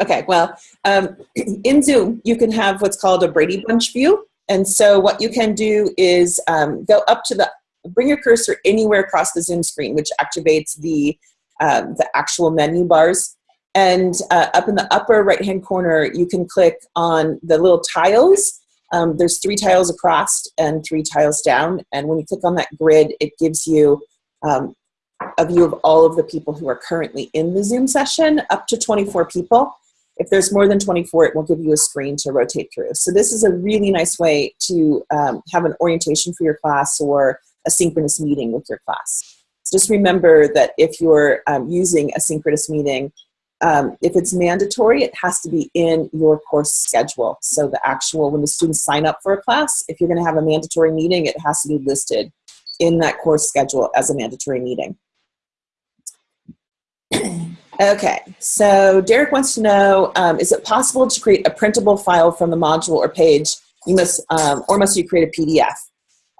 Okay, well, um, in Zoom, you can have what's called a Brady Bunch view. And so what you can do is um, go up to the, bring your cursor anywhere across the Zoom screen, which activates the, um, the actual menu bars. And uh, up in the upper right-hand corner, you can click on the little tiles. Um, there's three tiles across and three tiles down. And when you click on that grid, it gives you um, a view of all of the people who are currently in the Zoom session, up to 24 people. If there's more than 24, it will give you a screen to rotate through. So this is a really nice way to um, have an orientation for your class or a synchronous meeting with your class. Just remember that if you're um, using a synchronous meeting, um, if it's mandatory, it has to be in your course schedule. So the actual, when the students sign up for a class, if you're gonna have a mandatory meeting, it has to be listed in that course schedule as a mandatory meeting. Okay, so Derek wants to know, um, is it possible to create a printable file from the module or page? You must, um, or must you create a PDF?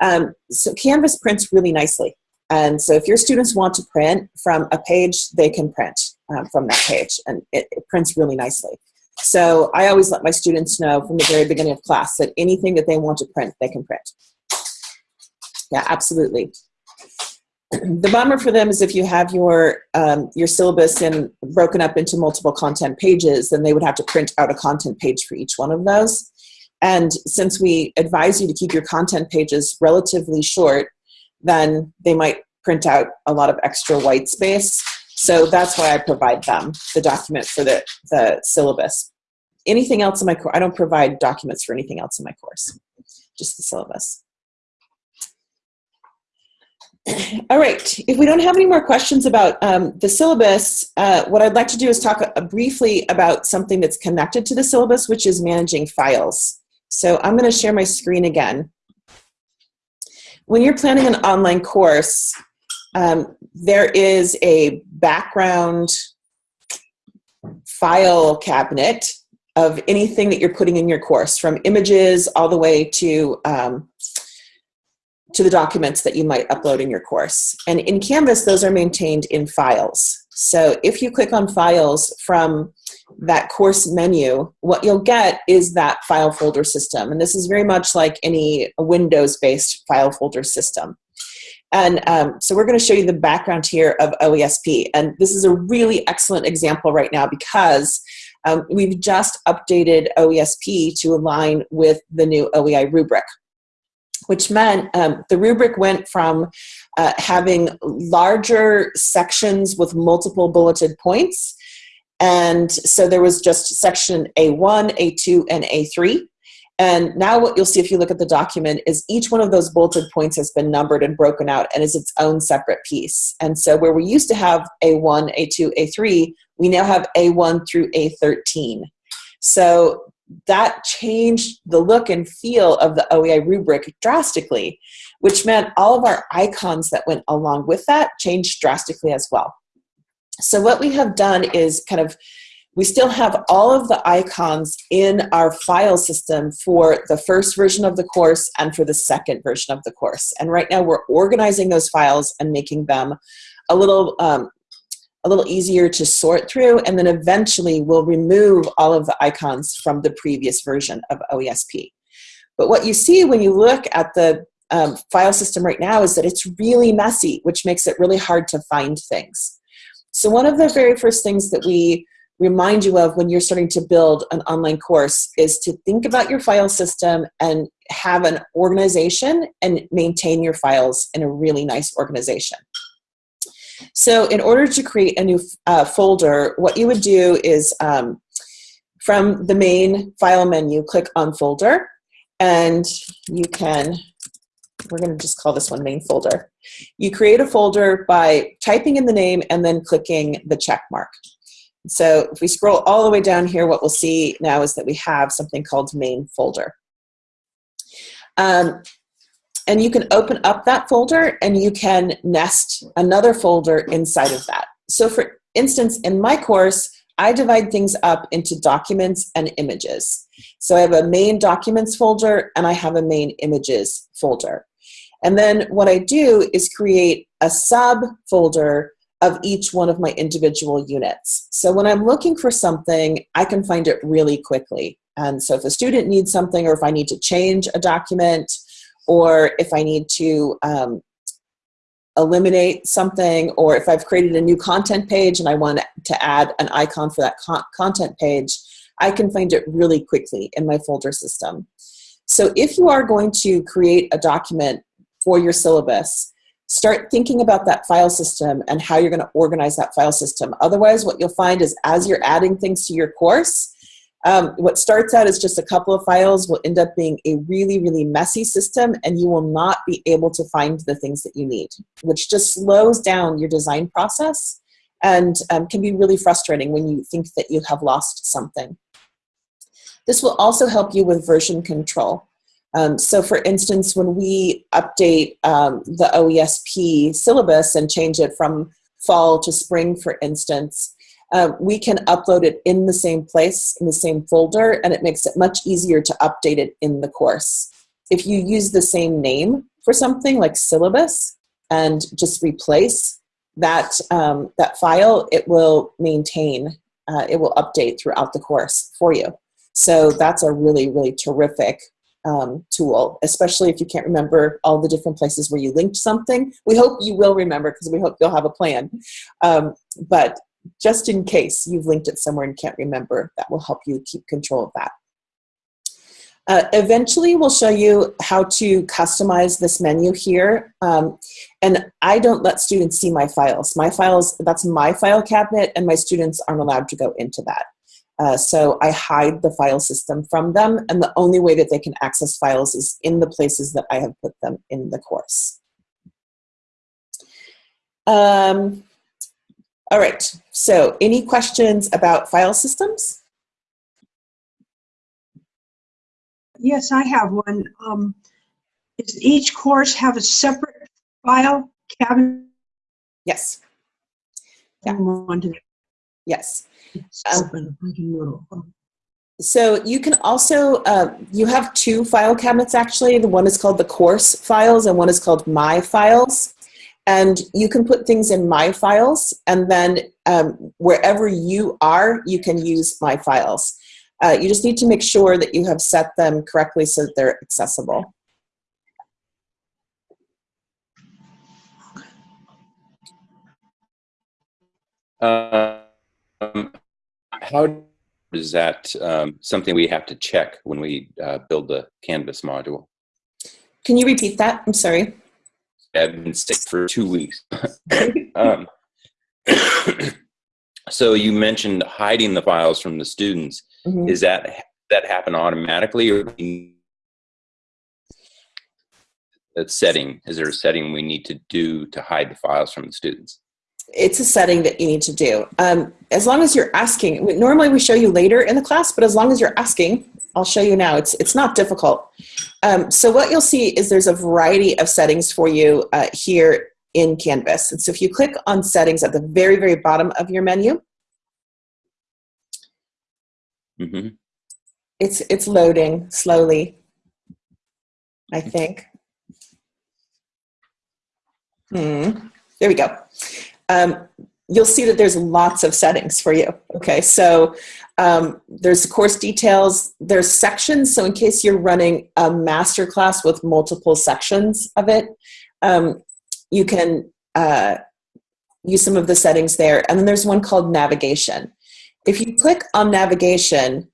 Um, so Canvas prints really nicely. And so if your students want to print from a page, they can print um, from that page and it, it prints really nicely. So I always let my students know from the very beginning of class that anything that they want to print, they can print. Yeah, absolutely the bummer for them is if you have your um, your syllabus and broken up into multiple content pages, then they would have to print out a content page for each one of those. And since we advise you to keep your content pages relatively short, then they might print out a lot of extra white space. So that's why I provide them the document for the, the syllabus. Anything else in my course, I don't provide documents for anything else in my course, just the syllabus. All right, if we don't have any more questions about um, the syllabus, uh, what I'd like to do is talk uh, briefly about something that's connected to the syllabus, which is managing files. So I'm gonna share my screen again. When you're planning an online course, um, there is a background file cabinet of anything that you're putting in your course, from images all the way to um, to the documents that you might upload in your course. And in Canvas, those are maintained in files. So if you click on files from that course menu, what you'll get is that file folder system. And this is very much like any Windows-based file folder system. And um, so we're going to show you the background here of OESP. And this is a really excellent example right now because um, we've just updated OESP to align with the new OEI rubric which meant um, the rubric went from uh, having larger sections with multiple bulleted points. And so there was just section A1, A2, and A3. And now what you'll see if you look at the document is each one of those bulleted points has been numbered and broken out and is its own separate piece. And so where we used to have A1, A2, A3, we now have A1 through A13. So that changed the look and feel of the OEI rubric drastically, which meant all of our icons that went along with that changed drastically as well. So what we have done is kind of, we still have all of the icons in our file system for the first version of the course and for the second version of the course. And right now we're organizing those files and making them a little um, a little easier to sort through, and then eventually we'll remove all of the icons from the previous version of OESP. But what you see when you look at the um, file system right now is that it's really messy, which makes it really hard to find things. So one of the very first things that we remind you of when you're starting to build an online course is to think about your file system and have an organization and maintain your files in a really nice organization. So in order to create a new uh, folder, what you would do is um, from the main file menu, click on folder, and you can, we're gonna just call this one main folder. You create a folder by typing in the name and then clicking the check mark. So if we scroll all the way down here, what we'll see now is that we have something called main folder. Um, and you can open up that folder and you can nest another folder inside of that. So for instance, in my course, I divide things up into documents and images. So I have a main documents folder and I have a main images folder. And then what I do is create a subfolder of each one of my individual units. So when I'm looking for something, I can find it really quickly. And so if a student needs something, or if I need to change a document, or if I need to um, eliminate something, or if I've created a new content page and I want to add an icon for that con content page, I can find it really quickly in my folder system. So if you are going to create a document for your syllabus, start thinking about that file system and how you're going to organize that file system. Otherwise, what you'll find is as you're adding things to your course, um, what starts out as just a couple of files will end up being a really, really messy system and you will not be able to find the things that you need, which just slows down your design process and um, can be really frustrating when you think that you have lost something. This will also help you with version control. Um, so for instance, when we update um, the OESP syllabus and change it from fall to spring, for instance, uh, we can upload it in the same place, in the same folder, and it makes it much easier to update it in the course. If you use the same name for something like syllabus and just replace that, um, that file, it will maintain, uh, it will update throughout the course for you. So that's a really, really terrific um, tool, especially if you can't remember all the different places where you linked something. We hope you will remember because we hope you'll have a plan. Um, but just in case you've linked it somewhere and can't remember, that will help you keep control of that. Uh, eventually, we'll show you how to customize this menu here. Um, and I don't let students see my files. My files, that's my file cabinet, and my students aren't allowed to go into that. Uh, so I hide the file system from them, and the only way that they can access files is in the places that I have put them in the course. Um, all right, so any questions about file systems? Yes, I have one. Um, does each course have a separate file cabinet? Yes. Yeah. Yes. Um, so you can also, uh, you have two file cabinets actually. The one is called the course files and one is called my files. And you can put things in my files and then um, wherever you are, you can use my files. Uh, you just need to make sure that you have set them correctly so that they're accessible. Um, how is that um, something we have to check when we uh, build the Canvas module? Can you repeat that? I'm sorry. I've been sick for two weeks. um, so you mentioned hiding the files from the students. Mm -hmm. Is that that happen automatically, or that setting? Is there a setting we need to do to hide the files from the students? it's a setting that you need to do. Um, as long as you're asking, normally we show you later in the class, but as long as you're asking, I'll show you now. It's, it's not difficult. Um, so what you'll see is there's a variety of settings for you uh, here in Canvas. And so if you click on settings at the very, very bottom of your menu, mm -hmm. it's, it's loading slowly, I think. Hmm. There we go um, you'll see that there's lots of settings for you. Okay, so um, there's course details, there's sections, so in case you're running a master class with multiple sections of it, um, you can uh, use some of the settings there. And then there's one called navigation. If you click on navigation,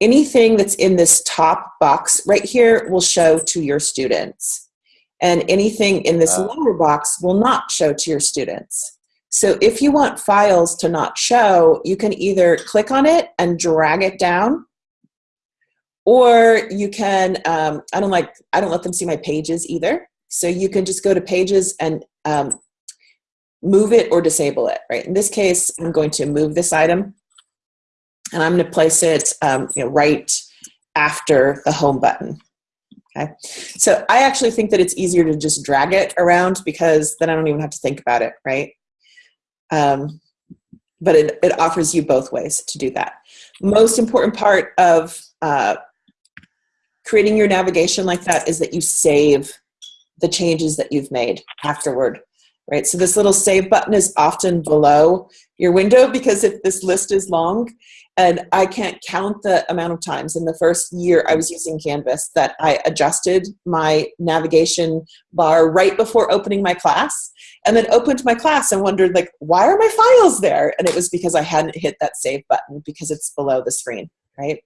anything that's in this top box right here will show to your students. And anything in this uh. lower box will not show to your students. So if you want files to not show, you can either click on it and drag it down, or you can, um, I don't like, I don't let them see my pages either. So you can just go to pages and um, move it or disable it, right? In this case, I'm going to move this item and I'm gonna place it um, you know, right after the home button. Okay, so I actually think that it's easier to just drag it around because then I don't even have to think about it, right? Um, but it, it offers you both ways to do that. Most important part of uh, creating your navigation like that is that you save the changes that you've made afterward. right? So this little save button is often below your window because if this list is long, and I can't count the amount of times in the first year I was using Canvas that I adjusted my navigation bar right before opening my class and then opened my class and wondered like, why are my files there? And it was because I hadn't hit that save button because it's below the screen, right?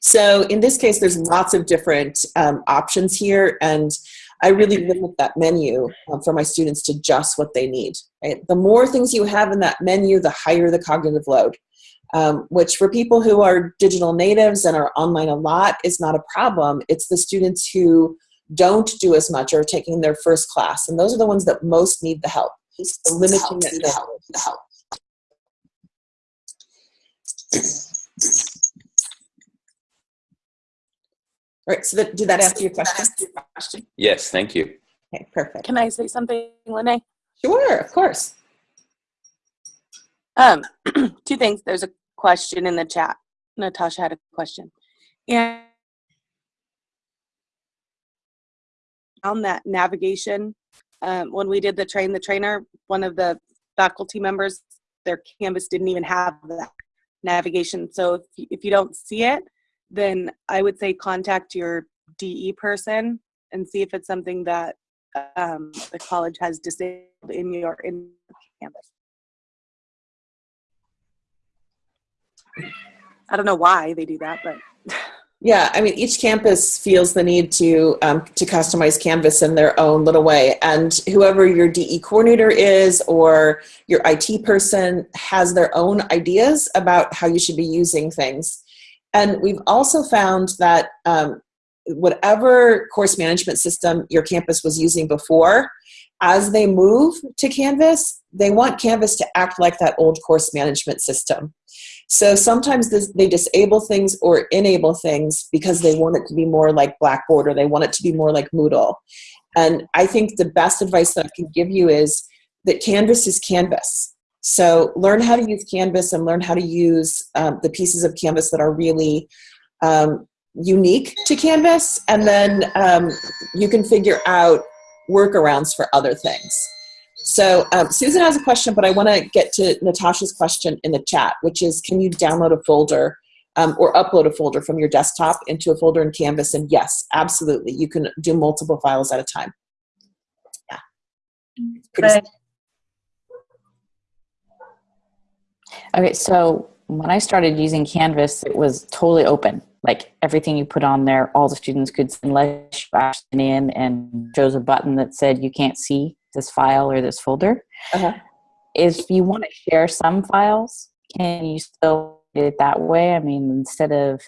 So in this case, there's lots of different um, options here and I really limit that menu um, for my students to just what they need. Right? The more things you have in that menu, the higher the cognitive load um, which for people who are digital natives and are online a lot is not a problem. It's the students who don't do as much or are taking their first class, and those are the ones that most need the help. So limiting it to help. The help. All right, so that, did that answer your question? Yes, thank you. Okay, perfect. Can I say something, Lene? Sure, of course. Um, two things. There's a question in the chat. Natasha had a question. And on that navigation, um, when we did the train the trainer, one of the faculty members, their Canvas didn't even have that navigation. So if you, if you don't see it, then I would say contact your DE person and see if it's something that um, the college has disabled in your in Canvas. I don't know why they do that, but Yeah, I mean, each campus feels the need to um, to customize Canvas in their own little way, and whoever your DE coordinator is or your IT person has their own ideas about how you should be using things. And we've also found that um, whatever course management system your campus was using before, as they move to Canvas, they want Canvas to act like that old course management system. So sometimes this, they disable things or enable things because they want it to be more like Blackboard or they want it to be more like Moodle. And I think the best advice that I can give you is that Canvas is Canvas. So learn how to use Canvas and learn how to use um, the pieces of Canvas that are really um, unique to Canvas, and then um, you can figure out workarounds for other things. So um, Susan has a question, but I want to get to Natasha's question in the chat, which is, can you download a folder um, or upload a folder from your desktop into a folder in Canvas? And yes, absolutely. You can do multiple files at a time. Yeah. Pretty Okay, so when I started using Canvas, it was totally open. Like everything you put on there, all the students could, unless you asked in and chose a button that said you can't see this file or this folder. Uh-huh. If you want to share some files, can you still do it that way? I mean, instead of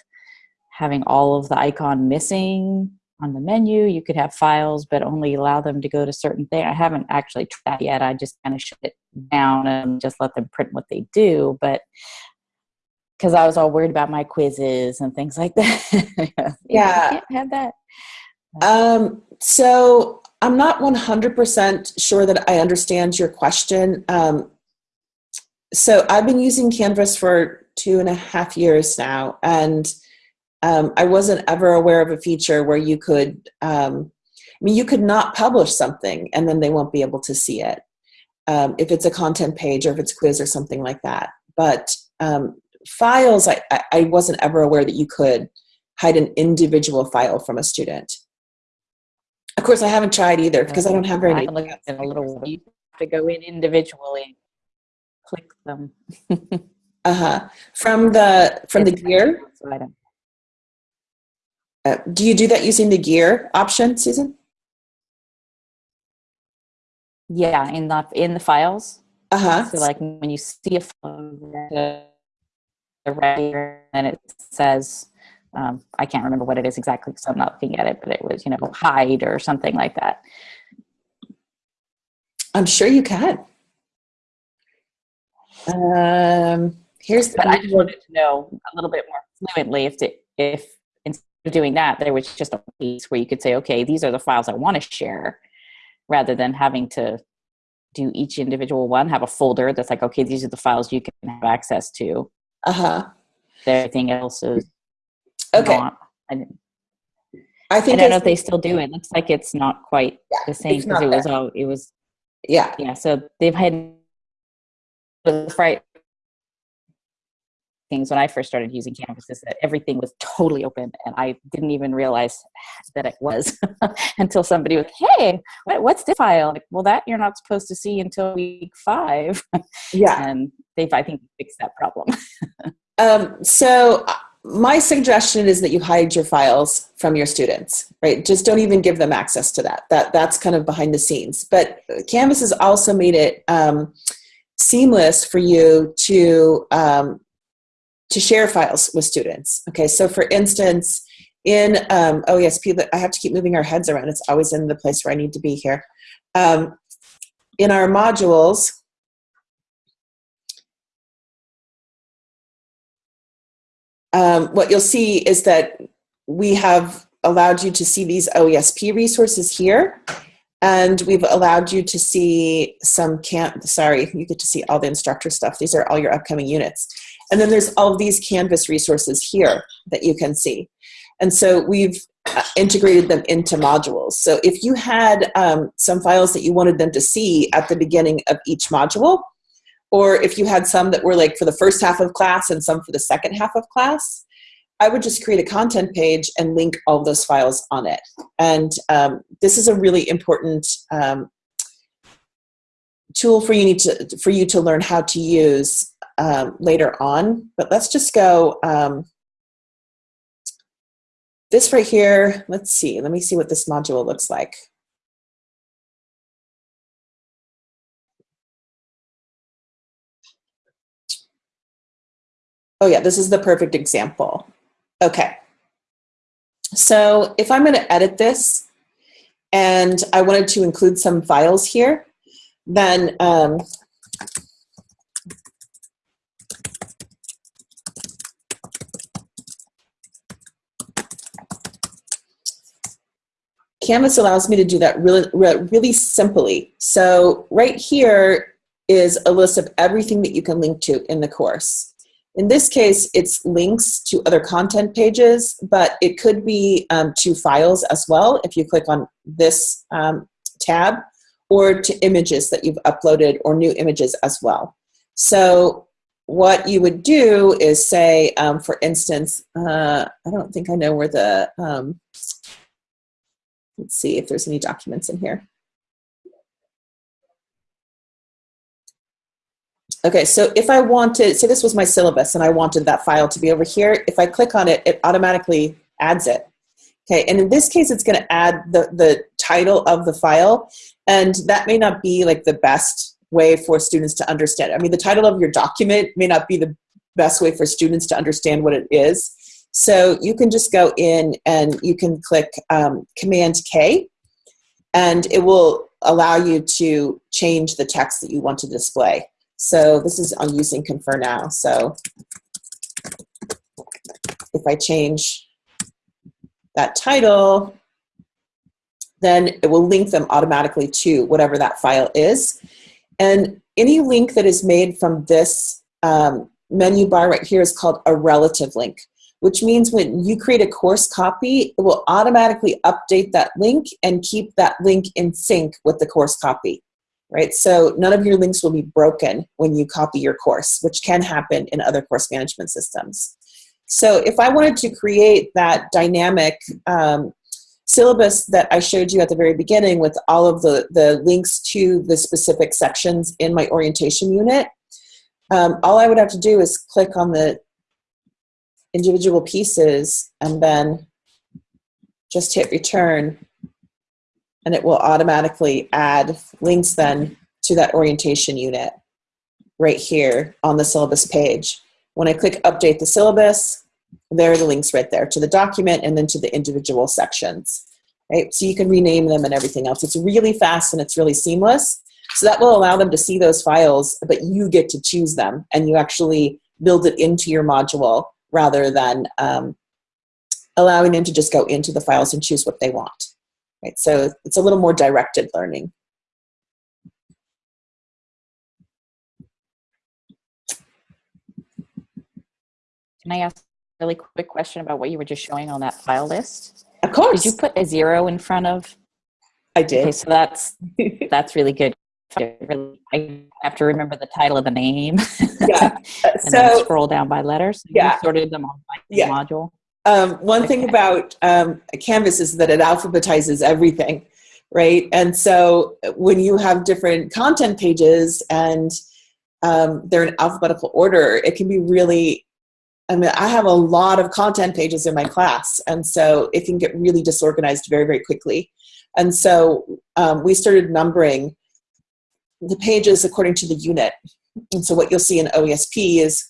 having all of the icon missing on the menu, you could have files, but only allow them to go to certain things. I haven't actually tried that yet. I just kind of shut it down and just let them print what they do. But because I was all worried about my quizzes and things like that. Yeah. You can't have that. Um, so I'm not 100% sure that I understand your question. Um, so I've been using Canvas for two and a half years now, and um, I wasn't ever aware of a feature where you could, um, I mean, you could not publish something and then they won't be able to see it um, if it's a content page or if it's quiz or something like that. But um, files, I- I wasn't ever aware that you could hide an individual file from a student. Of course, I haven't tried either because I don't have very I many. haven't at it in a little. You have to go in individually, click them. Uh-huh. From the from the gear, So I don't- uh, do you do that using the gear option, Susan? Yeah, in the in the files. Uh-huh. So like when you see a file, the, the right, and it says, um, I can't remember what it is exactly because I'm not looking at it, but it was you know hide or something like that. I'm sure you can. Um, here's But I just wanted to know a little bit more fluently if the, if instead of doing that, there was just a piece where you could say, okay, these are the files I want to share, rather than having to do each individual one, have a folder that's like, okay, these are the files you can have access to. uh-huh. Everything else is Okay. not. I, I I think don't know if they still do it. Looks like it's not quite the same because it was there. all it was Yeah. Yeah, so they've had the fright things when I first started using Canvas is that everything was totally open, and I didn't even realize that it was until somebody was, "Hey, what, what's this file?" Like, well, that you're not supposed to see until week five, Yeah. and they've I think fixed that problem. Um, so my suggestion is that you hide your files from your students, right? Just don't even give them access to that. That that's kind of behind the scenes. But Canvas has also made it um, seamless for you to um, to share files with students. Okay, so for instance, in um, OESP, I have to keep moving our heads around. It's always in the place where I need to be here. Um, in our modules, um, what you'll see is that we have allowed you to see these OESP resources here. And we've allowed you to see some can sorry, you get to see all the instructor stuff. These are all your upcoming units. And then there's all of these Canvas resources here that you can see. And so we've uh, integrated them into modules. So if you had um, some files that you wanted them to see at the beginning of each module, or if you had some that were like for the first half of class and some for the second half of class, I would just create a content page and link all those files on it. And um, this is a really important um, tool for you need to for you to learn how to use um, later on. But let's just go. Um, this right here. Let's see. Let me see what this module looks like. Oh yeah, this is the perfect example. Okay. So if I'm going to edit this and I wanted to include some files here, then um, Canvas allows me to do that really, really simply. So right here is a list of everything that you can link to in the course. In this case, it's links to other content pages, but it could be um, to files as well if you click on this um, tab, or to images that you've uploaded or new images as well. So what you would do is say, um, for instance, uh, I don't think I know where the, um, let's see if there's any documents in here. Okay, so if I wanted, say this was my syllabus and I wanted that file to be over here, if I click on it, it automatically adds it. Okay, and in this case, it's gonna add the, the title of the file, and that may not be like the best way for students to understand. I mean, the title of your document may not be the best way for students to understand what it is. So you can just go in and you can click um, Command K, and it will allow you to change the text that you want to display. So this is on using Confer Now. So if I change that title, then it will link them automatically to whatever that file is. And any link that is made from this um, menu bar right here is called a relative link, which means when you create a course copy, it will automatically update that link and keep that link in sync with the course copy right? So none of your links will be broken when you copy your course, which can happen in other course management systems. So if I wanted to create that dynamic um, syllabus that I showed you at the very beginning with all of the, the links to the specific sections in my orientation unit, um, all I would have to do is click on the individual pieces and then just hit return and it will automatically add links then to that orientation unit right here on the syllabus page. When I click update the syllabus, there are the links right there to the document and then to the individual sections. Right? So you can rename them and everything else. It's really fast and it's really seamless. So that will allow them to see those files, but you get to choose them and you actually build it into your module rather than um, allowing them to just go into the files and choose what they want. Right? So it's a little more directed learning. Can I ask a really quick question about what you were just showing on that file list? Of course, Did you put a zero in front of? I Okay, did. so that's that's really good. I have to remember the title of the name. Yeah. And then so scroll down by letters. So Yeah. You sorted them on by Yeah. module. Um, one thing about um, Canvas is that it alphabetizes everything, right? And so uh, when you have different content pages and um, they're in alphabetical order, it can be really. I mean, I have a lot of content pages in my class, and so it can get really disorganized very, very quickly. And so um, we started numbering the pages according to the unit. And so what you'll see in OESP is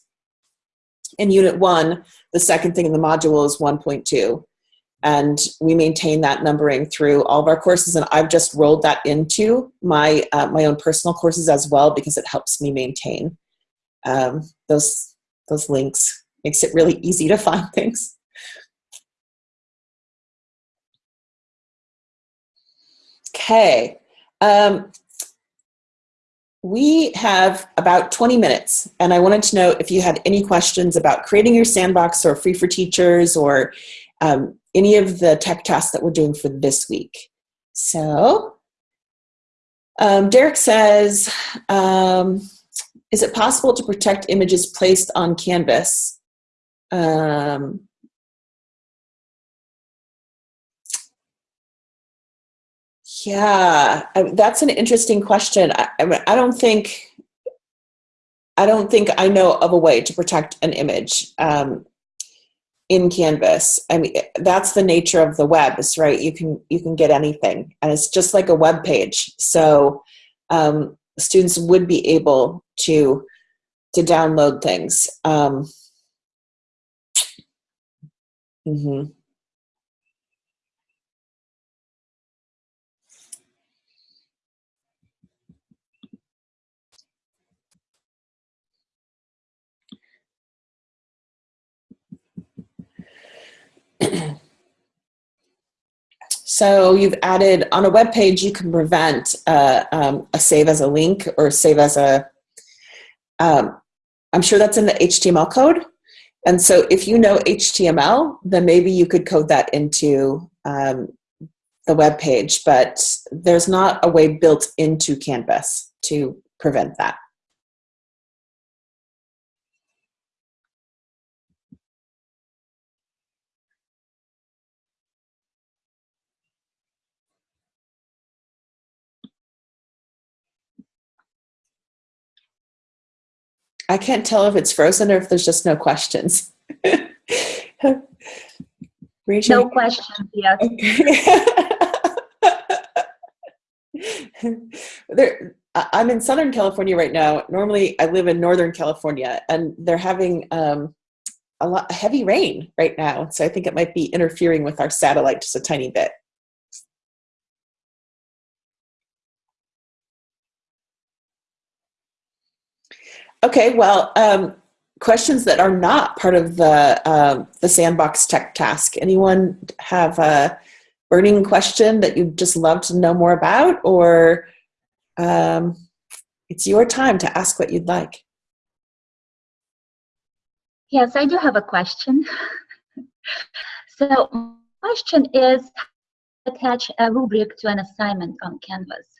in Unit 1, the second thing in the module is 1.2. And we maintain that numbering through all of our courses. And I've just rolled that into my, uh, my own personal courses as well because it helps me maintain um, those, those links. Makes it really easy to find things. Okay. Um, we have about 20 minutes, and I wanted to know if you had any questions about creating your sandbox or free for teachers or um, any of the tech tasks that we're doing for this week. So, um, Derek says, um, is it possible to protect images placed on Canvas? Um, Yeah, I- that's an interesting question. I, I mean, I don't think I don't think I know of a way to protect an image um, in Canvas. I mean, that's the nature of the web, is right? You can you can get anything, and it's just like a web page. So um, students would be able to to download things. Um, mhm. So you've added on a web page, you can prevent uh, um, a save as a link or save as a. Um, I'm sure that's in the HTML code. And so if you know HTML, then maybe you could code that into um, the web page, but there's not a way built into Canvas to prevent that. I can't tell if it's frozen or if there's just no questions. Rachel? No questions yet. Okay. there, I'm in Southern California right now. Normally, I live in Northern California, and they're having um, a lot heavy rain right now. So I think it might be interfering with our satellite just a tiny bit. Okay, well, um, questions that are not part of the um, the sandbox tech task. Anyone have a burning question that you'd just love to know more about, or um, it's your time to ask what you'd like. Yes, I do have a question. so, my question is attach a rubric to an assignment on Canvas.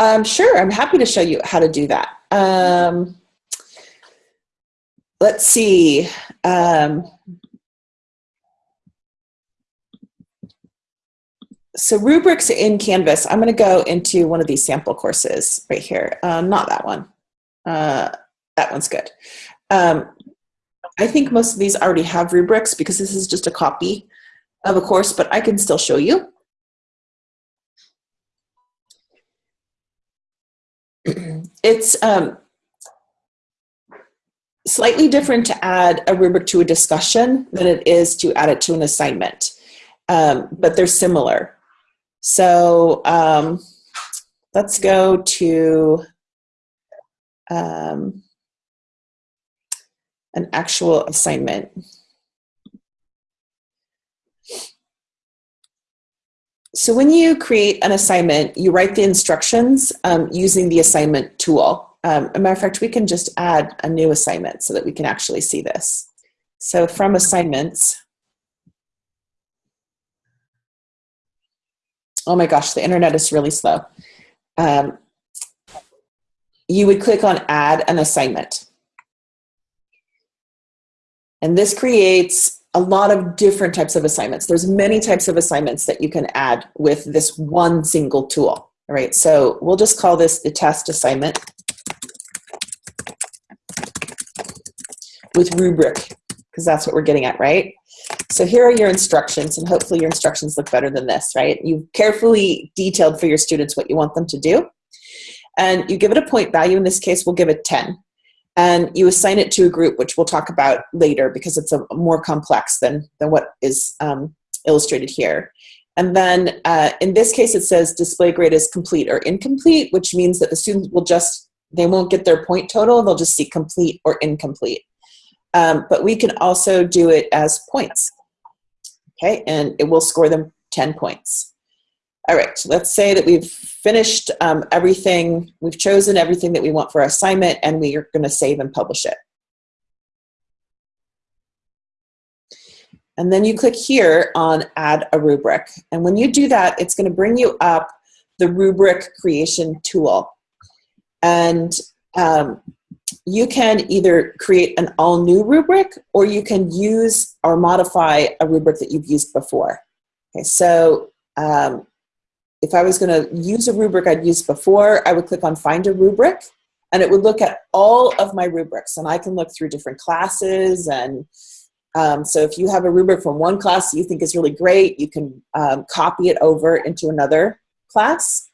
Um, sure, I'm happy to show you how to do that. Um, let's see. Um, so rubrics in Canvas, I'm going to go into one of these sample courses right here. Um, not that one. Uh, that one's good. Um, I think most of these already have rubrics because this is just a copy of a course, but I can still show you. It's um, slightly different to add a rubric to a discussion than it is to add it to an assignment, um, but they're similar. So um, let's go to um, an actual assignment. So when you create an assignment, you write the instructions um, using the assignment tool. Um, a matter of fact, we can just add a new assignment so that we can actually see this. So from assignments, oh my gosh, the internet is really slow. Um, you would click on add an assignment. And this creates a lot of different types of assignments. There's many types of assignments that you can add with this one single tool. Right, so we'll just call this the test assignment with rubric, because that's what we're getting at, right? So here are your instructions, and hopefully your instructions look better than this, right? You've carefully detailed for your students what you want them to do. And you give it a point value. In this case, we'll give it 10 and you assign it to a group, which we'll talk about later because it's a more complex than, than what is um, illustrated here. And then uh, in this case, it says display grade is complete or incomplete, which means that the students will just, they won't get their point total, they'll just see complete or incomplete. Um, but we can also do it as points, okay? And it will score them 10 points. All right, let's say that we've finished um, everything, we've chosen everything that we want for our assignment, and we are going to save and publish it. And then you click here on Add a Rubric. And when you do that, it's going to bring you up the rubric creation tool. And um, you can either create an all new rubric or you can use or modify a rubric that you've used before. Okay, so um, if I was going to use a rubric I'd used before, I would click on Find a Rubric, and it would look at all of my rubrics. And I can look through different classes. And um, so if you have a rubric from one class you think is really great, you can um, copy it over into another class.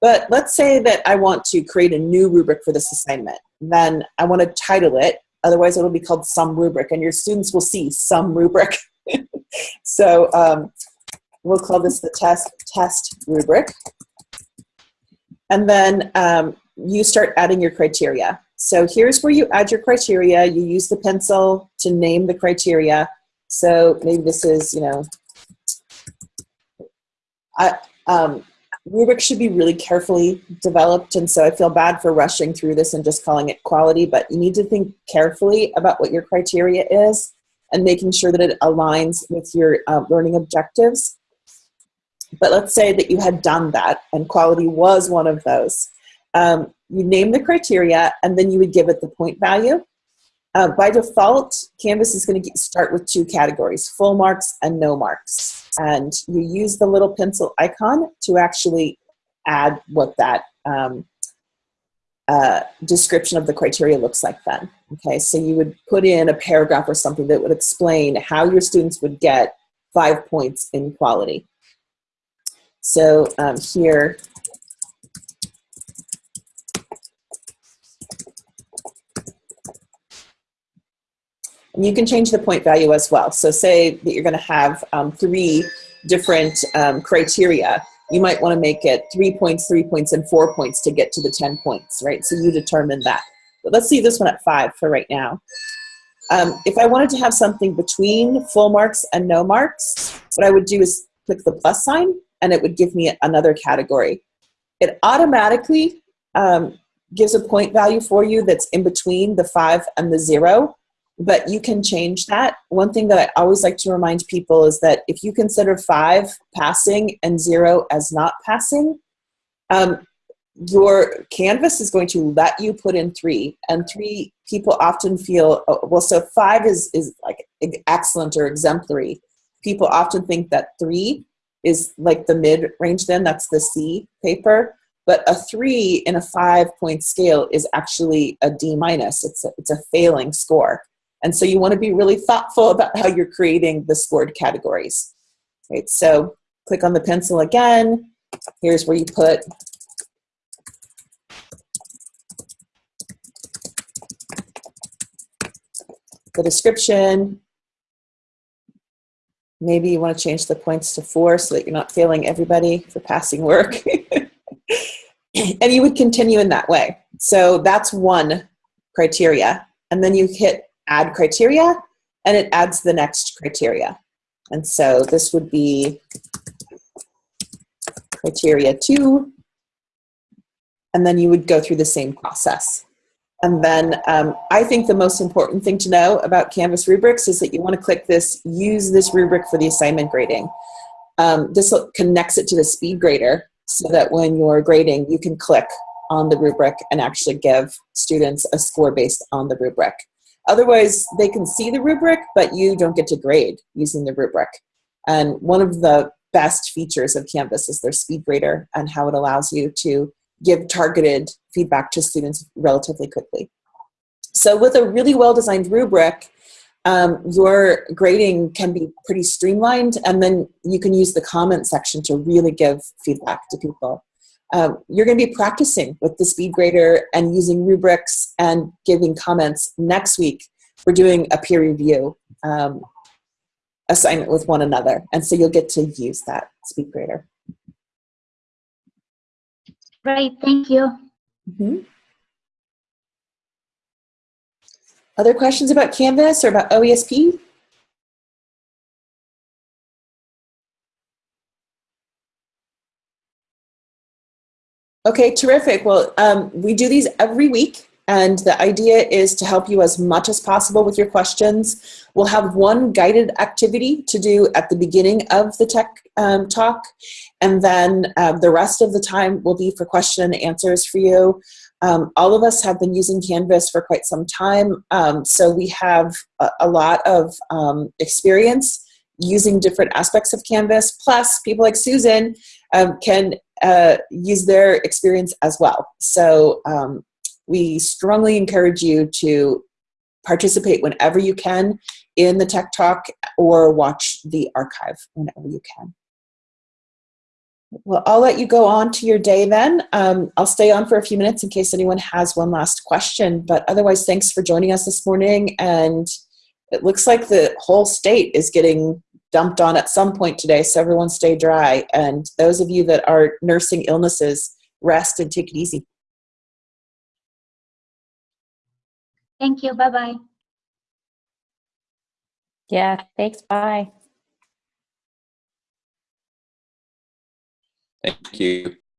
But let's say that I want to create a new rubric for this assignment. Then I want to title it. Otherwise, it'll be called some rubric, and your students will see some rubric. so um, We'll call this the test, test rubric. And then um, you start adding your criteria. So here's where you add your criteria. You use the pencil to name the criteria. So maybe this is, you know, I, um, rubric should be really carefully developed. And so I feel bad for rushing through this and just calling it quality, but you need to think carefully about what your criteria is and making sure that it aligns with your uh, learning objectives. But let's say that you had done that and quality was one of those. Um, you name the criteria and then you would give it the point value. Uh, by default, Canvas is going to start with two categories, full marks and no marks. And you use the little pencil icon to actually add what that um, uh, description of the criteria looks like then. Okay, so you would put in a paragraph or something that would explain how your students would get five points in quality. So um, here, and you can change the point value as well. So say that you're going to have um, three different um, criteria. You might want to make it three points, three points, and four points to get to the 10 points, right? So you determine that. But let's see this one at five for right now. Um, if I wanted to have something between full marks and no marks, what I would do is click the plus sign and it would give me another category. It automatically um, gives a point value for you that's in between the five and the zero, but you can change that. One thing that I always like to remind people is that if you consider five passing and zero as not passing, um, your canvas is going to let you put in three and three people often feel oh, well so five is is like excellent or exemplary people often think that three is like the mid range then, that's the C paper. But a three in a five point scale is actually a D minus. It's a, it's a failing score. And so you want to be really thoughtful about how you're creating the scored categories. Right, so click on the pencil again. Here's where you put the description, Maybe you want to change the points to four so that you're not failing everybody for passing work. and you would continue in that way. So that's one criteria. And then you hit add criteria and it adds the next criteria. And so this would be criteria two. And then you would go through the same process. And then um, I think the most important thing to know about Canvas rubrics is that you want to click this, use this rubric for the assignment grading. Um, this connects it to the speed grader so that when you're grading, you can click on the rubric and actually give students a score based on the rubric. Otherwise, they can see the rubric, but you don't get to grade using the rubric. And one of the best features of Canvas is their speed grader and how it allows you to give targeted feedback to students relatively quickly. So with a really well-designed rubric, um, your grading can be pretty streamlined and then you can use the comment section to really give feedback to people. Um, you're going to be practicing with the speed grader and using rubrics and giving comments next week. We're doing a peer review um, assignment with one another. And so you'll get to use that speed grader. Great, thank you. Mhm. Other questions about Canvas or about OESP? Okay, terrific. Well, um, we do these every week, and the idea is to help you as much as possible with your questions. We'll have one guided activity to do at the beginning of the tech um, talk, and then uh, the rest of the time will be for question and answers for you. Um, all of us have been using Canvas for quite some time, um, so we have a, a lot of um, experience using different aspects of Canvas. Plus, people like Susan um, can uh, use their experience as well. So um, we strongly encourage you to participate whenever you can in the Tech Talk or watch the archive whenever you can. Well, I'll let you go on to your day then. Um, I'll stay on for a few minutes in case anyone has one last question. But otherwise, thanks for joining us this morning. And it looks like the whole state is getting dumped on at some point today, so everyone stay dry. And those of you that are nursing illnesses, rest and take it easy. Thank you, bye-bye. Yeah, thanks. Bye. Thank you.